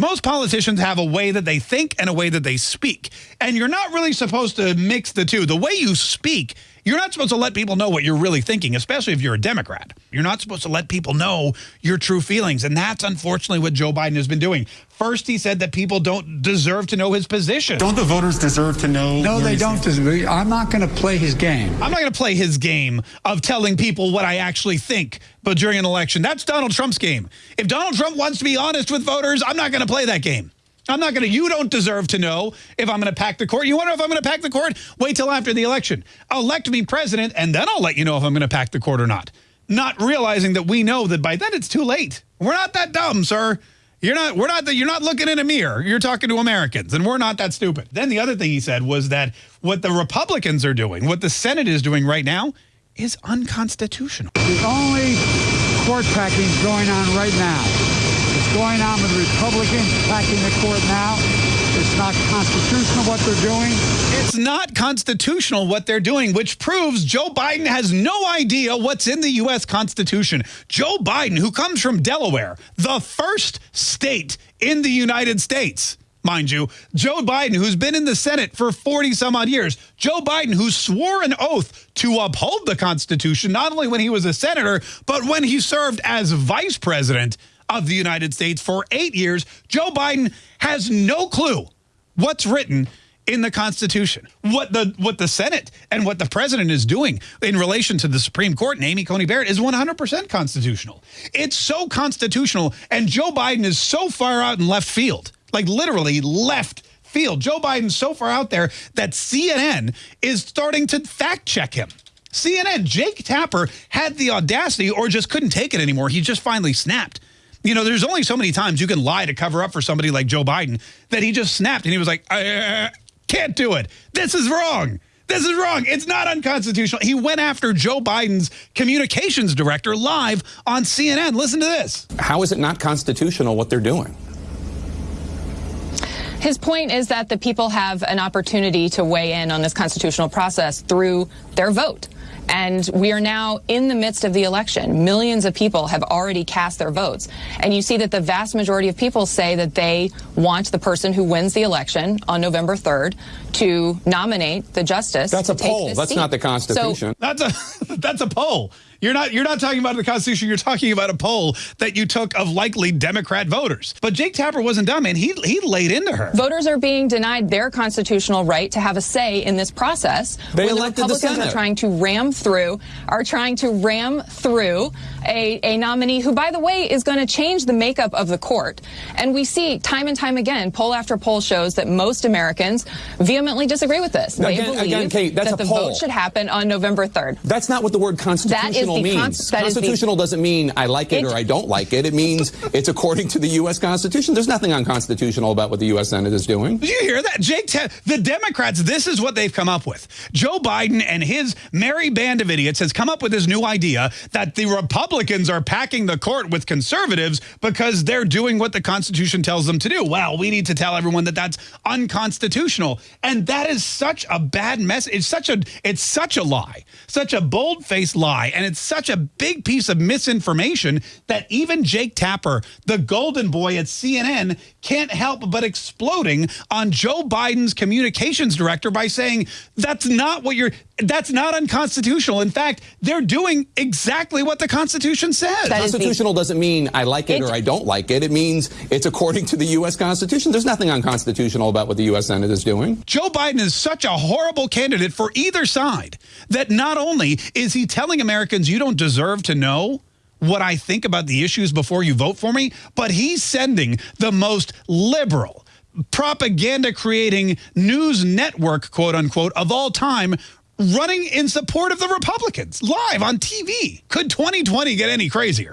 Most politicians have a way that they think and a way that they speak. And you're not really supposed to mix the two. The way you speak, you're not supposed to let people know what you're really thinking, especially if you're a Democrat. You're not supposed to let people know your true feelings. And that's unfortunately what Joe Biden has been doing. First, he said that people don't deserve to know his position. Don't the voters deserve to know? No, they don't deserve. I'm not going to play his game. I'm not going to play his game of telling people what I actually think but during an election. That's Donald Trump's game. If Donald Trump wants to be honest with voters, I'm not going to play that game. I'm not going to, you don't deserve to know if I'm going to pack the court. You wonder if I'm going to pack the court? Wait till after the election. Elect me president, and then I'll let you know if I'm going to pack the court or not. Not realizing that we know that by then it's too late. We're not that dumb, sir. You're not, we're not, you're not looking in a mirror. You're talking to Americans, and we're not that stupid. Then the other thing he said was that what the Republicans are doing, what the Senate is doing right now, is unconstitutional. The only court packing going on right now going on with Republicans attacking the court now. It's not constitutional what they're doing. It's not constitutional what they're doing, which proves Joe Biden has no idea what's in the U.S. Constitution. Joe Biden, who comes from Delaware, the first state in the United States, mind you, Joe Biden, who's been in the Senate for 40 some odd years, Joe Biden, who swore an oath to uphold the Constitution, not only when he was a senator, but when he served as vice president of the United States for eight years, Joe Biden has no clue what's written in the Constitution. What the what the Senate and what the president is doing in relation to the Supreme Court and Amy Coney Barrett is 100% constitutional. It's so constitutional and Joe Biden is so far out in left field, like literally left field. Joe Biden's so far out there that CNN is starting to fact check him. CNN, Jake Tapper had the audacity or just couldn't take it anymore. He just finally snapped you know, there's only so many times you can lie to cover up for somebody like Joe Biden that he just snapped and he was like, I can't do it. This is wrong. This is wrong. It's not unconstitutional. He went after Joe Biden's communications director live on CNN. Listen to this. How is it not constitutional what they're doing? His point is that the people have an opportunity to weigh in on this constitutional process through their vote. And we are now in the midst of the election. Millions of people have already cast their votes. And you see that the vast majority of people say that they want the person who wins the election on November 3rd to nominate the justice. That's a poll. That's seat. not the Constitution. So, that's a that's a poll. You're not you're not talking about the Constitution. You're talking about a poll that you took of likely Democrat voters. But Jake Tapper wasn't dumb, and he he laid into her. Voters are being denied their constitutional right to have a say in this process. They when elected the Republicans the are trying to ram through are trying to ram through a, a nominee who, by the way, is going to change the makeup of the court. And we see time and time again, poll after poll shows that most Americans vehemently disagree with this. They again, believe again, Kate, that's that a the poll. vote should happen on November 3rd. That's not what the word constitutional means. constitutional doesn't mean I like it, it or I don't like it. It means it's according to the U.S. Constitution. There's nothing unconstitutional about what the U.S. Senate is doing. Did you hear that? Jake, the Democrats, this is what they've come up with. Joe Biden and his merry band of idiots has come up with this new idea that the Republicans are packing the court with conservatives because they're doing what the Constitution tells them to do. Well, we need to tell everyone that that's unconstitutional. And that is such a bad message. It's such a it's such a lie, such a bold-faced lie, and it's such a big piece of misinformation that even Jake Tapper, the golden boy at CNN, can't help but exploding on Joe Biden's communications director by saying that's not what you're that's not unconstitutional. In fact, they're doing exactly what the Constitution says. That Constitutional doesn't mean I like it, it or I don't like it. It means it's according to the U.S. Constitution. There's nothing unconstitutional about what the U.S. Senate is doing. Joe Biden is such a horrible candidate for either side that not only is he telling Americans you don't deserve to know what I think about the issues before you vote for me, but he's sending the most liberal, propaganda creating news network, quote unquote, of all time running in support of the Republicans live on TV. Could 2020 get any crazier?